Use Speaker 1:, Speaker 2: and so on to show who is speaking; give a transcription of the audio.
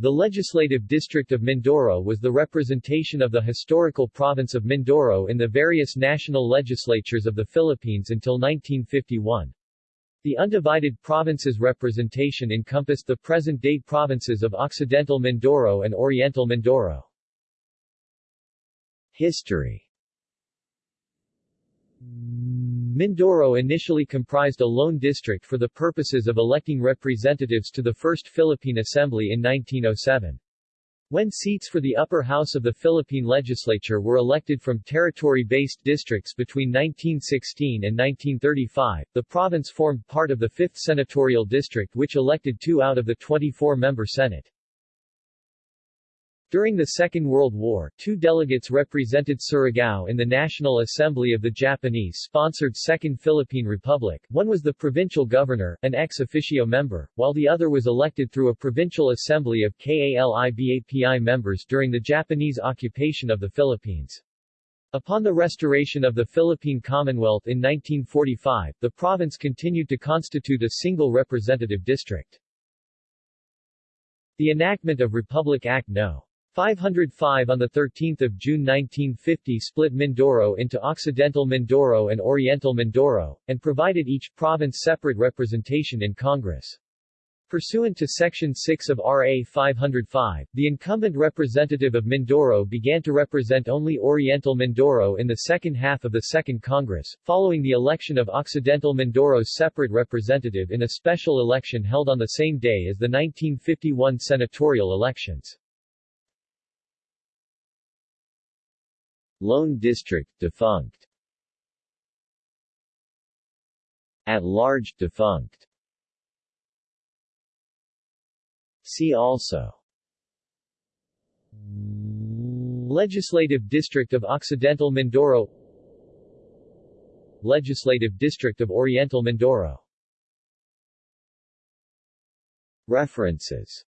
Speaker 1: The legislative district of Mindoro was the representation of the historical province of Mindoro in the various national legislatures of the Philippines until 1951. The undivided provinces representation encompassed the present-day provinces of Occidental Mindoro and Oriental Mindoro. History Mindoro initially comprised a lone district for the purposes of electing representatives to the First Philippine Assembly in 1907. When seats for the upper house of the Philippine legislature were elected from territory-based districts between 1916 and 1935, the province formed part of the 5th Senatorial District which elected two out of the 24-member Senate. During the Second World War, two delegates represented Surigao in the National Assembly of the Japanese-sponsored Second Philippine Republic. One was the provincial governor, an ex officio member, while the other was elected through a provincial assembly of KALIBAPI members during the Japanese occupation of the Philippines. Upon the restoration of the Philippine Commonwealth in 1945, the province continued to constitute a single representative district. The enactment of Republic Act No. 505 on 13 June 1950 split Mindoro into Occidental Mindoro and Oriental Mindoro, and provided each province separate representation in Congress. Pursuant to Section 6 of RA 505, the incumbent representative of Mindoro began to represent only Oriental Mindoro in the second half of the Second Congress, following the election of Occidental Mindoro's separate representative in a special election held on the same day as the 1951 senatorial elections. Lone District defunct. At large defunct. See also. Legislative District of Occidental Mindoro. Legislative District of Oriental Mindoro. References